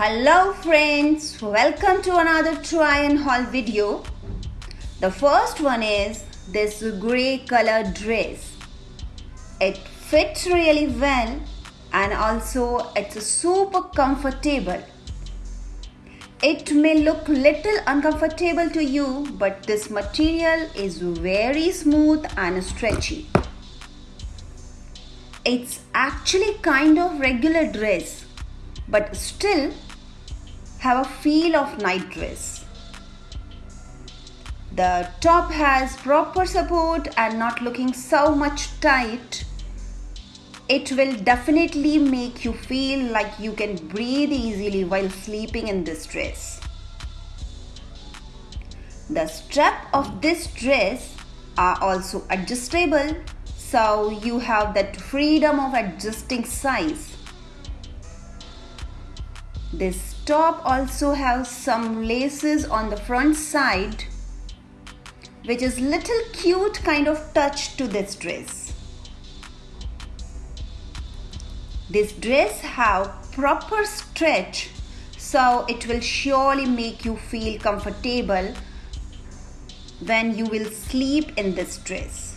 Hello friends, welcome to another try and haul video. The first one is this grey color dress. It fits really well and also it's super comfortable. It may look little uncomfortable to you but this material is very smooth and stretchy. It's actually kind of regular dress but still have a feel of night dress. The top has proper support and not looking so much tight. It will definitely make you feel like you can breathe easily while sleeping in this dress. The strap of this dress are also adjustable so you have that freedom of adjusting size. This top also has some laces on the front side which is little cute kind of touch to this dress. This dress have proper stretch so it will surely make you feel comfortable when you will sleep in this dress.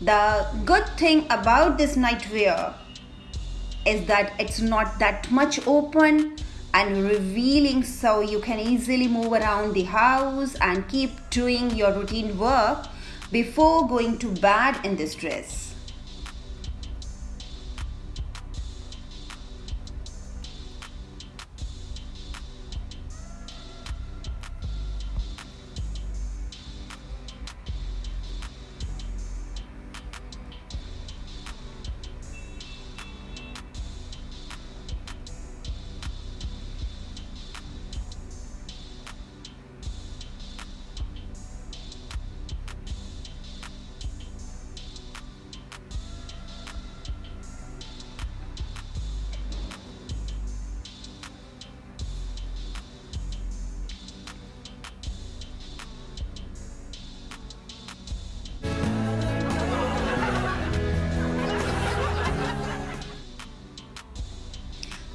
The good thing about this nightwear is that it's not that much open and revealing so you can easily move around the house and keep doing your routine work before going to bed in this dress.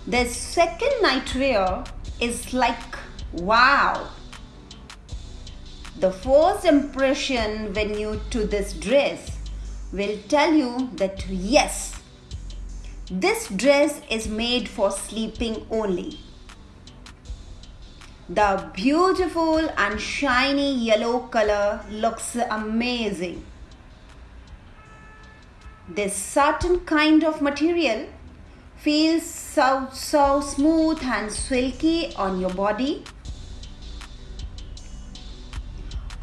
The second nightwear is like wow. The first impression when you to this dress will tell you that yes, this dress is made for sleeping only. The beautiful and shiny yellow color looks amazing. This certain kind of material feels so so smooth and silky on your body.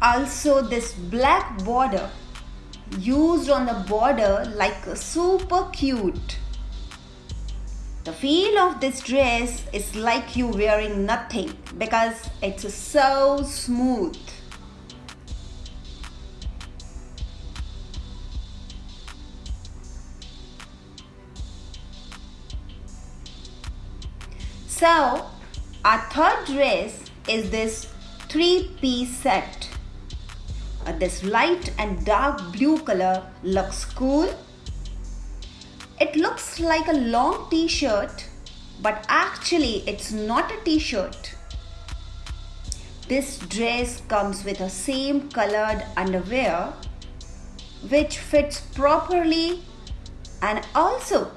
Also this black border used on the border like super cute. The feel of this dress is like you wearing nothing because it's so smooth So, our third dress is this three-piece set. Uh, this light and dark blue color looks cool. It looks like a long t-shirt, but actually it's not a t-shirt. This dress comes with a same colored underwear which fits properly and also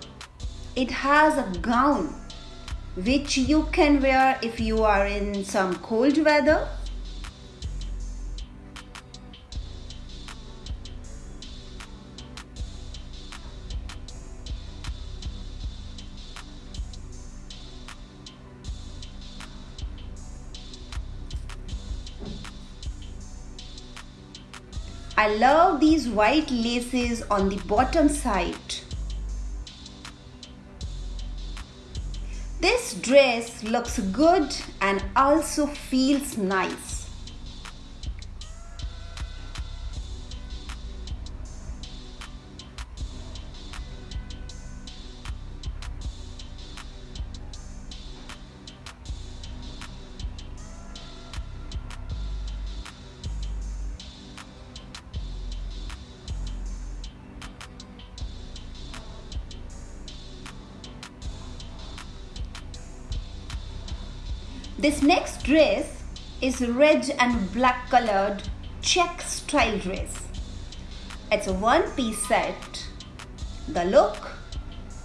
it has a gown which you can wear if you are in some cold weather. I love these white laces on the bottom side. Dress looks good and also feels nice. This next dress is red and black colored check style dress. It's a one piece set. The look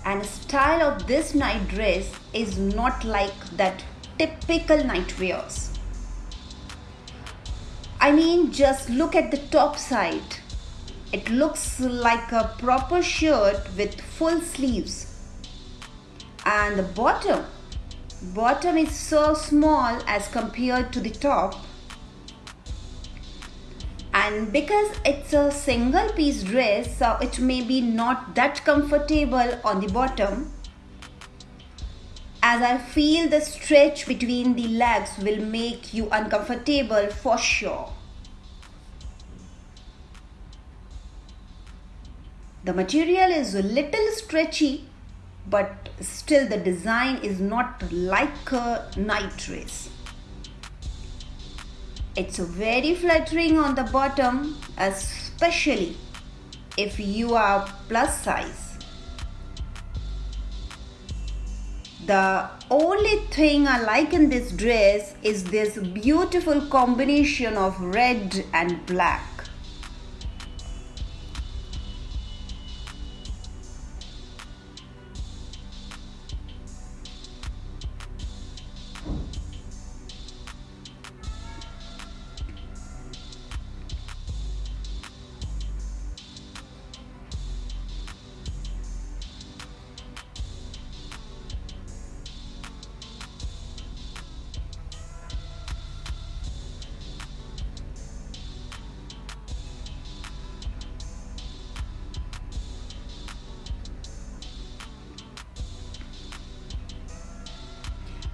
and style of this night dress is not like that typical night wears. I mean just look at the top side. It looks like a proper shirt with full sleeves. And the bottom, bottom is so small as compared to the top and because it's a single piece dress so it may be not that comfortable on the bottom as I feel the stretch between the legs will make you uncomfortable for sure. The material is a little stretchy but still the design is not like a night dress. It's very flattering on the bottom, especially if you are plus size. The only thing I like in this dress is this beautiful combination of red and black.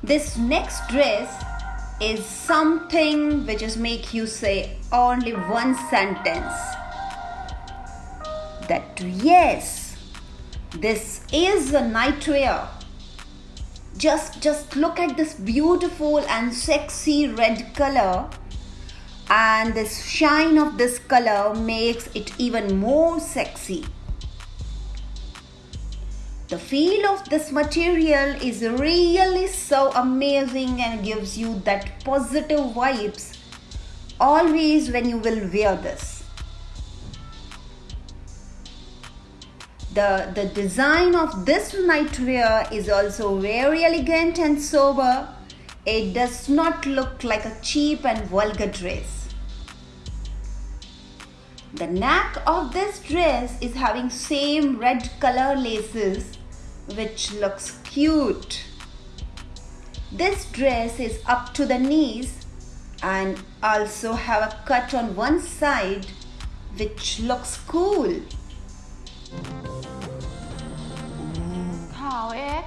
This next dress is something which is make you say only one sentence. That yes this is a nightwear just just look at this beautiful and sexy red color. And this shine of this color makes it even more sexy the feel of this material is really so amazing and gives you that positive vibes always when you will wear this. The, the design of this nightwear is also very elegant and sober. It does not look like a cheap and vulgar dress. The neck of this dress is having same red color laces which looks cute. This dress is up to the knees and also have a cut on one side which looks cool. How eh?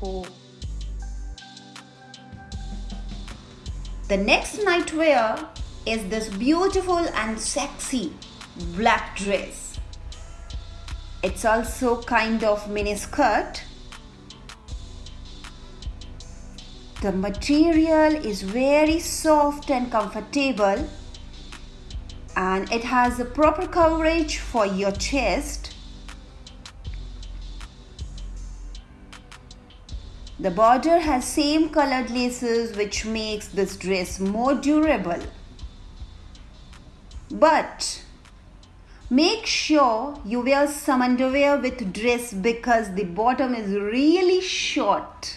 cool. The next nightwear is this beautiful and sexy black dress. It's also kind of mini skirt. The material is very soft and comfortable and it has a proper coverage for your chest. The border has same colored laces which makes this dress more durable. But Make sure you wear some underwear with dress because the bottom is really short.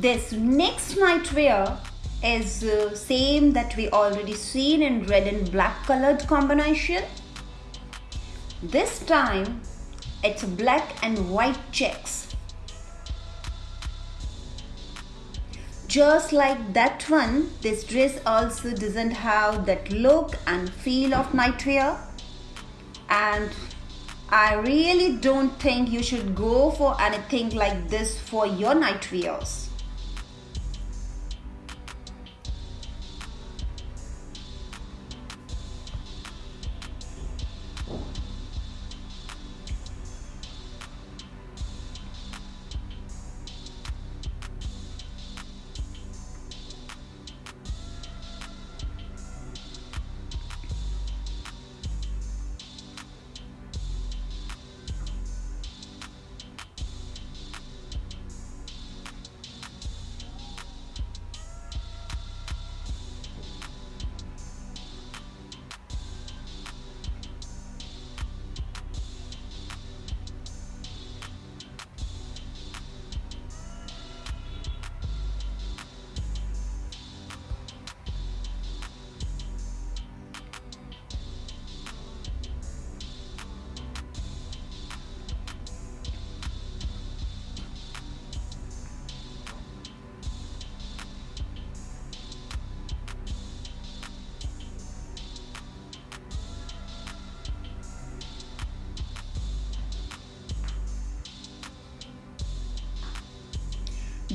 This next nightwear is uh, same that we already seen in red and black colored combination. This time it's black and white checks. Just like that one, this dress also doesn't have that look and feel of nightwear and I really don't think you should go for anything like this for your night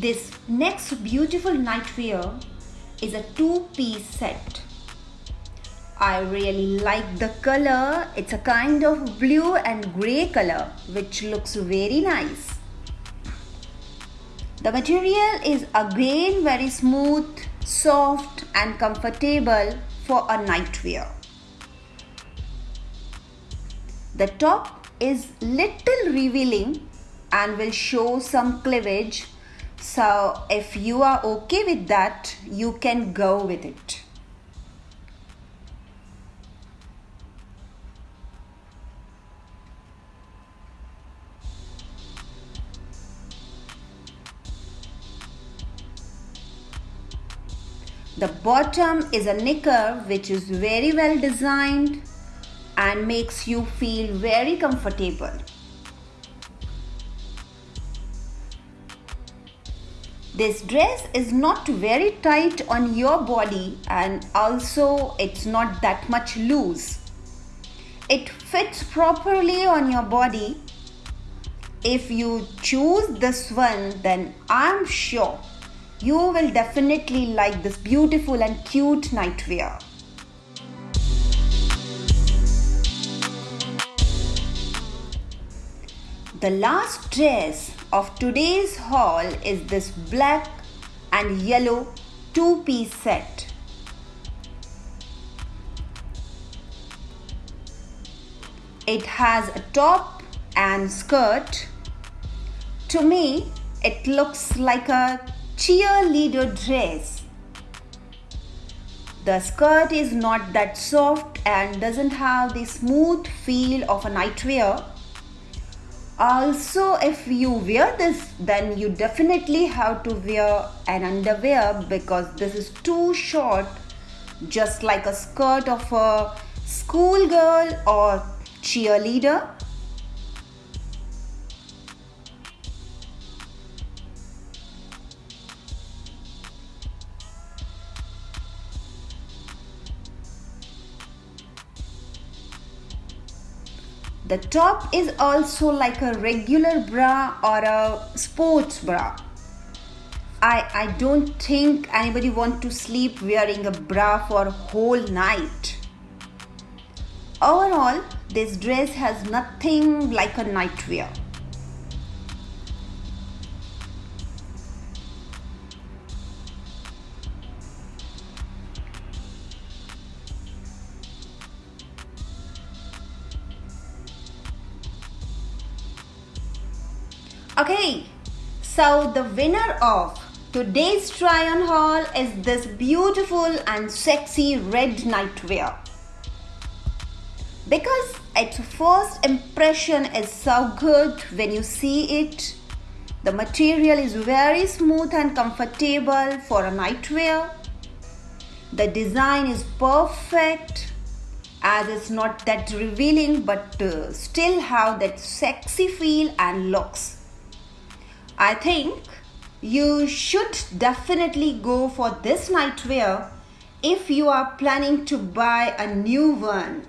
This next beautiful nightwear is a two-piece set. I really like the color. It's a kind of blue and grey color which looks very nice. The material is again very smooth, soft and comfortable for a nightwear. The top is little revealing and will show some cleavage so if you are okay with that, you can go with it. The bottom is a knicker which is very well designed and makes you feel very comfortable. This dress is not very tight on your body and also it's not that much loose. It fits properly on your body. If you choose this one then I'm sure you will definitely like this beautiful and cute nightwear. The last dress of today's haul is this black and yellow two-piece set. It has a top and skirt. To me, it looks like a cheerleader dress. The skirt is not that soft and doesn't have the smooth feel of a nightwear also if you wear this then you definitely have to wear an underwear because this is too short just like a skirt of a schoolgirl or cheerleader The top is also like a regular bra or a sports bra. I, I don't think anybody want to sleep wearing a bra for whole night. Overall, this dress has nothing like a nightwear. Okay, so the winner of today's try on haul is this beautiful and sexy red nightwear. Because its first impression is so good when you see it. The material is very smooth and comfortable for a nightwear. The design is perfect as it's not that revealing but uh, still have that sexy feel and looks. I think you should definitely go for this nightwear if you are planning to buy a new one